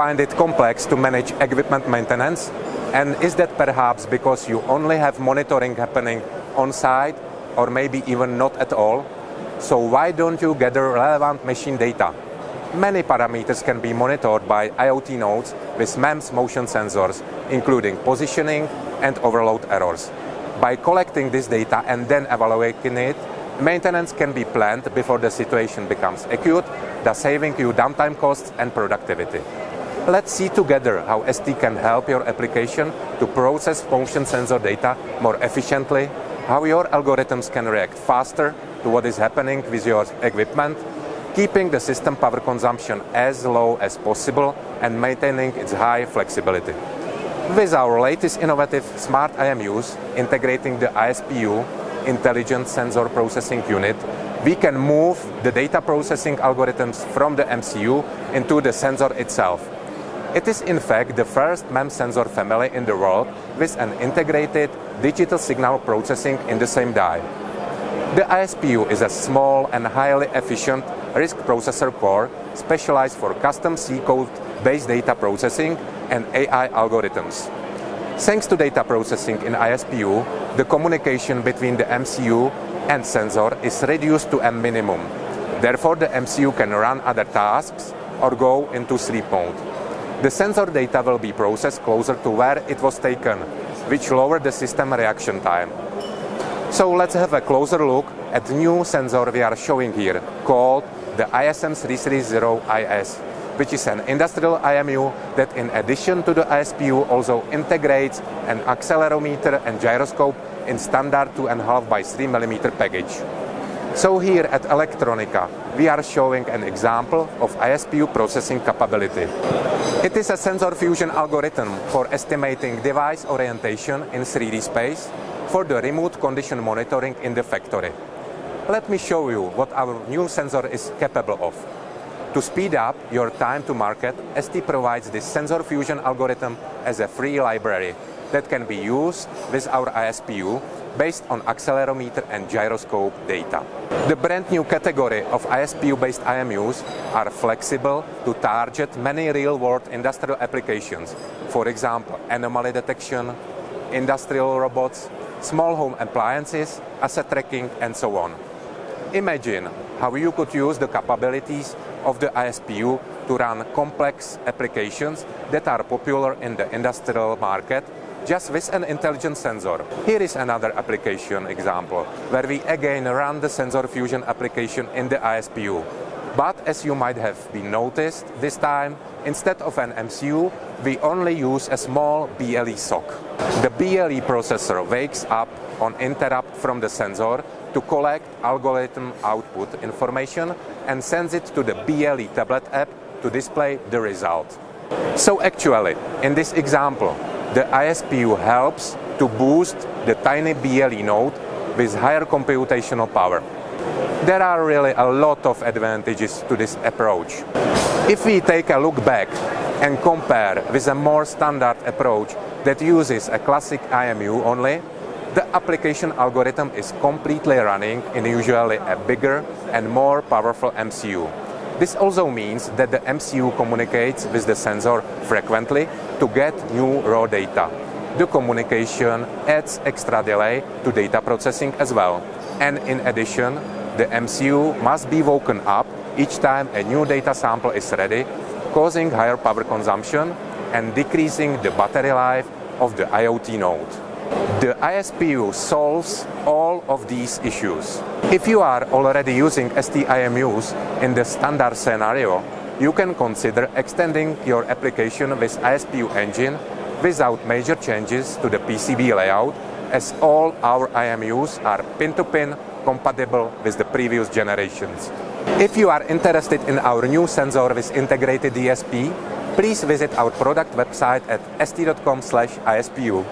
find it complex to manage equipment maintenance? And is that perhaps because you only have monitoring happening on site or maybe even not at all? So why don't you gather relevant machine data? Many parameters can be monitored by IoT nodes with MEMS motion sensors, including positioning and overload errors. By collecting this data and then evaluating it, maintenance can be planned before the situation becomes acute, thus saving you downtime costs and productivity. Let's see together how ST can help your application to process motion sensor data more efficiently, how your algorithms can react faster to what is happening with your equipment, keeping the system power consumption as low as possible and maintaining its high flexibility. With our latest innovative smart IMUs integrating the ISPU, Intelligent Sensor Processing Unit, we can move the data processing algorithms from the MCU into the sensor itself. It is in fact the first MEMS sensor family in the world with an integrated digital signal processing in the same die. The ISPU is a small and highly efficient RISC processor core specialized for custom C-code based data processing and AI algorithms. Thanks to data processing in ISPU, the communication between the MCU and sensor is reduced to a minimum. Therefore, the MCU can run other tasks or go into sleep mode. The sensor data will be processed closer to where it was taken, which lowered the system reaction time. So let's have a closer look at the new sensor we are showing here, called the ISM330IS, which is an industrial IMU that in addition to the ISPU also integrates an accelerometer and gyroscope in standard 2.5 by 3 mm package. So here at Electronica, we are showing an example of ISPU processing capability. It is a sensor fusion algorithm for estimating device orientation in 3D space for the remote condition monitoring in the factory. Let me show you what our new sensor is capable of. To speed up your time to market, ST provides this sensor fusion algorithm as a free library that can be used with our ISPU based on accelerometer and gyroscope data. The brand new category of ISPU-based IMUs are flexible to target many real-world industrial applications. For example, anomaly detection, industrial robots, small home appliances, asset tracking, and so on. Imagine how you could use the capabilities of the ISPU to run complex applications that are popular in the industrial market just with an intelligent sensor. Here is another application example where we again run the sensor fusion application in the ISPU. But as you might have been noticed, this time instead of an MCU, we only use a small BLE SoC. The BLE processor wakes up on interrupt from the sensor to collect algorithm output information and sends it to the BLE tablet app to display the result. So actually, in this example, the ISPU helps to boost the tiny BLE node with higher computational power. There are really a lot of advantages to this approach. If we take a look back and compare with a more standard approach that uses a classic IMU only, the application algorithm is completely running in usually a bigger and more powerful MCU. This also means that the MCU communicates with the sensor frequently to get new raw data. The communication adds extra delay to data processing as well. And in addition, the MCU must be woken up each time a new data sample is ready, causing higher power consumption and decreasing the battery life of the IoT node. The ISPU solves all of these issues. If you are already using ST IMUs in the standard scenario, you can consider extending your application with ISPU engine without major changes to the PCB layout as all our IMUs are pin-to-pin -pin compatible with the previous generations. If you are interested in our new sensor with integrated DSP, please visit our product website at st.com/ispu.